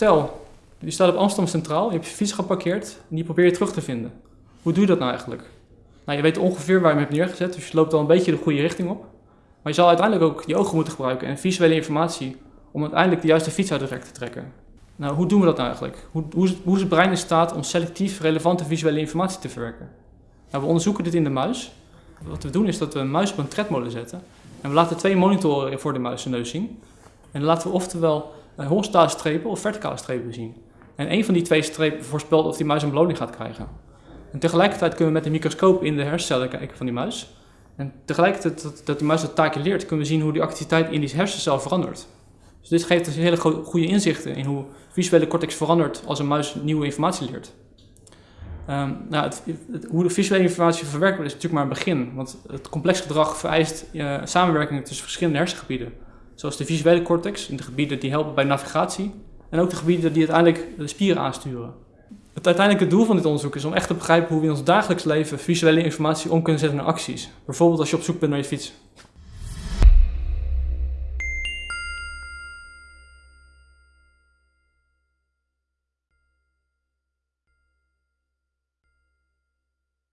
Stel, je staat op Amsterdam Centraal, je hebt je fiets geparkeerd en die probeer je terug te vinden. Hoe doe je dat nou eigenlijk? Nou, je weet ongeveer waar je hem hebt neergezet, dus je loopt al een beetje de goede richting op. Maar je zal uiteindelijk ook je ogen moeten gebruiken en visuele informatie om uiteindelijk de juiste fiets uit de rek te trekken. Nou, hoe doen we dat nou eigenlijk? Hoe, hoe, is het, hoe is het brein in staat om selectief relevante visuele informatie te verwerken? Nou, we onderzoeken dit in de muis. Wat we doen is dat we een muis op een tredmolen zetten. En we laten twee monitoren voor de muis zijn neus zien. En dan laten we oftewel horizontale strepen of verticale strepen zien. En een van die twee strepen voorspelt of die muis een beloning gaat krijgen. En tegelijkertijd kunnen we met een microscoop in de hersencellen kijken van die muis. En tegelijkertijd dat, die muis dat taakje leert, kunnen we zien hoe die activiteit in die hersencel verandert. Dus dit geeft dus hele goede inzichten in hoe visuele cortex verandert als een muis nieuwe informatie leert. Um, nou, het, hoe de visuele informatie verwerkt wordt is natuurlijk maar een begin, want het complex gedrag vereist uh, samenwerking tussen verschillende hersengebieden. Zoals de visuele cortex, in de gebieden die helpen bij navigatie, en ook de gebieden die uiteindelijk de spieren aansturen. Het uiteindelijke doel van dit onderzoek is om echt te begrijpen hoe we in ons dagelijks leven visuele informatie om kunnen zetten naar acties. Bijvoorbeeld als je op zoek bent naar je fiets.